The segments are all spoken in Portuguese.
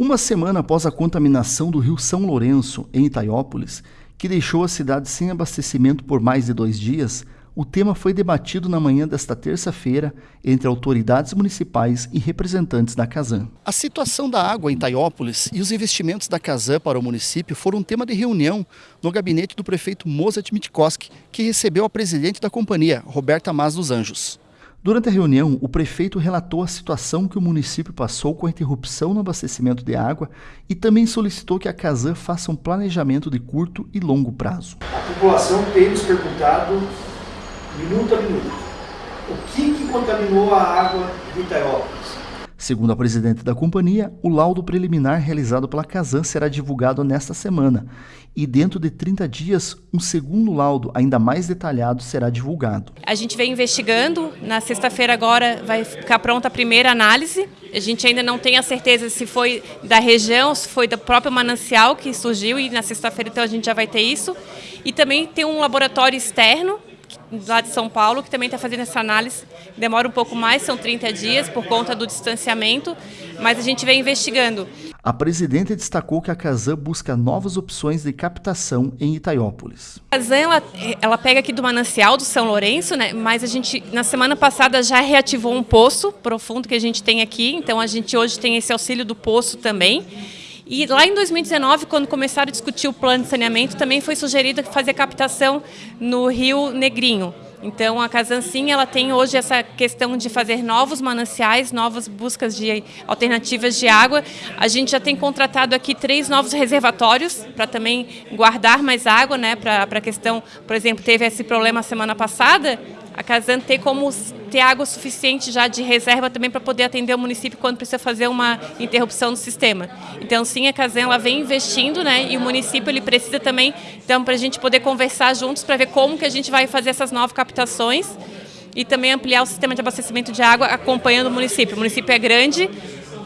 Uma semana após a contaminação do rio São Lourenço, em Itaiópolis, que deixou a cidade sem abastecimento por mais de dois dias, o tema foi debatido na manhã desta terça-feira entre autoridades municipais e representantes da Casan. A situação da água em Itaiópolis e os investimentos da Casan para o município foram tema de reunião no gabinete do prefeito Mozart Mitkowski, que recebeu a presidente da companhia, Roberta Mas dos Anjos. Durante a reunião, o prefeito relatou a situação que o município passou com a interrupção no abastecimento de água e também solicitou que a Casan faça um planejamento de curto e longo prazo. A população tem nos perguntado, minuto a minuto, o que, que contaminou a água de Itaiópolis? Segundo a presidente da companhia, o laudo preliminar realizado pela Casan será divulgado nesta semana e dentro de 30 dias, um segundo laudo ainda mais detalhado será divulgado. A gente vem investigando, na sexta-feira agora vai ficar pronta a primeira análise. A gente ainda não tem a certeza se foi da região, se foi do próprio manancial que surgiu e na sexta-feira então a gente já vai ter isso. E também tem um laboratório externo lá de São Paulo, que também está fazendo essa análise. Demora um pouco mais, são 30 dias, por conta do distanciamento, mas a gente vem investigando. A presidente destacou que a Casan busca novas opções de captação em Itaiópolis. A Casan, ela, ela pega aqui do manancial do São Lourenço, né, mas a gente, na semana passada, já reativou um poço profundo que a gente tem aqui, então a gente hoje tem esse auxílio do poço também. E lá em 2019, quando começaram a discutir o plano de saneamento, também foi sugerido fazer captação no Rio Negrinho. Então a Casansim ela tem hoje essa questão de fazer novos mananciais, novas buscas de alternativas de água. A gente já tem contratado aqui três novos reservatórios para também guardar mais água, né? Para a questão, por exemplo, teve esse problema semana passada Casan ter como ter água suficiente já de reserva também para poder atender o município quando precisa fazer uma interrupção do sistema. Então, sim, a Casan ela vem investindo, né? E o município ele precisa também, então, para a gente poder conversar juntos para ver como que a gente vai fazer essas novas captações e também ampliar o sistema de abastecimento de água acompanhando o município. O município é grande,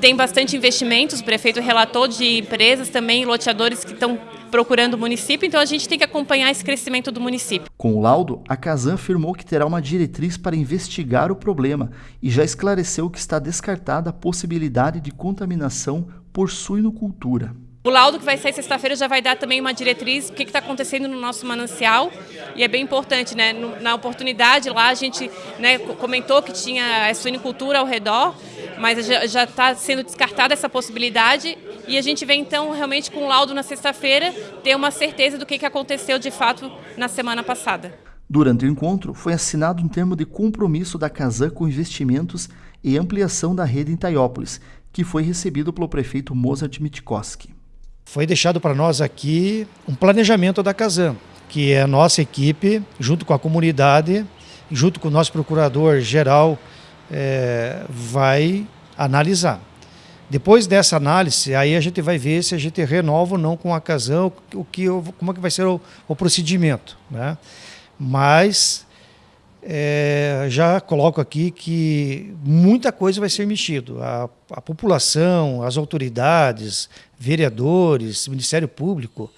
tem bastante investimentos, o prefeito relatou de empresas também, loteadores que estão procurando o município, então a gente tem que acompanhar esse crescimento do município. Com o laudo, a Casan afirmou que terá uma diretriz para investigar o problema e já esclareceu que está descartada a possibilidade de contaminação por suinocultura. O laudo que vai sair sexta-feira já vai dar também uma diretriz do que está acontecendo no nosso manancial e é bem importante, né? Na oportunidade lá a gente né, comentou que tinha a suinicultura ao redor, mas já está sendo descartada essa possibilidade e a gente vem então realmente com o laudo na sexta-feira ter uma certeza do que, que aconteceu de fato na semana passada. Durante o encontro, foi assinado um termo de compromisso da Casan com investimentos e ampliação da rede em Taiópolis, que foi recebido pelo prefeito Mozart Mitkowski. Foi deixado para nós aqui um planejamento da Casan, que é a nossa equipe, junto com a comunidade, junto com o nosso procurador-geral, é, vai analisar. Depois dessa análise, aí a gente vai ver se a gente renova ou não com a Casan, o que, como é que vai ser o, o procedimento. Né? Mas é, já coloco aqui que muita coisa vai ser mexido. A, a população, as autoridades, vereadores, Ministério Público,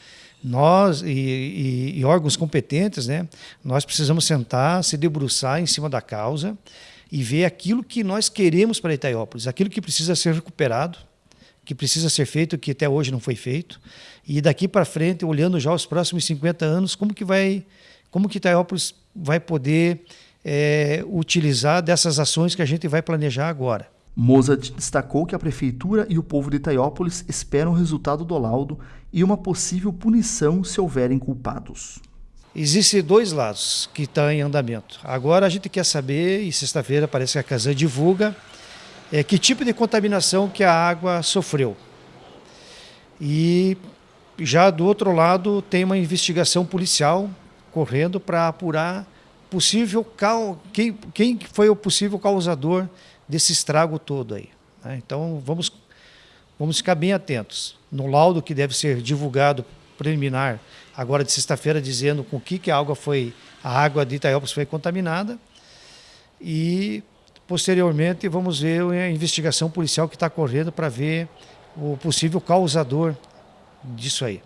nós e, e, e, órgãos competentes, né, nós precisamos sentar, se debruçar em cima da causa e ver aquilo que nós queremos para Itaiópolis, aquilo que precisa ser recuperado, que precisa ser feito, que até hoje não foi feito, e daqui para frente, olhando já os próximos 50 anos, como que vai, como que Itaiópolis vai poder é, utilizar dessas ações que a gente vai planejar agora. Mozart destacou que a prefeitura e o povo de Itaiópolis esperam o resultado do laudo e uma possível punição se houverem culpados. Existem dois lados que estão em andamento. Agora a gente quer saber, e sexta-feira parece que a Casa divulga, é, que tipo de contaminação que a água sofreu. E já do outro lado tem uma investigação policial correndo para apurar possível quem, quem foi o possível causador desse estrago todo aí. Né? Então vamos, vamos ficar bem atentos. No laudo que deve ser divulgado preliminar agora de sexta-feira, dizendo com que, que a água foi, a água de Itaiópolis foi contaminada. E posteriormente vamos ver a investigação policial que está correndo para ver o possível causador disso aí.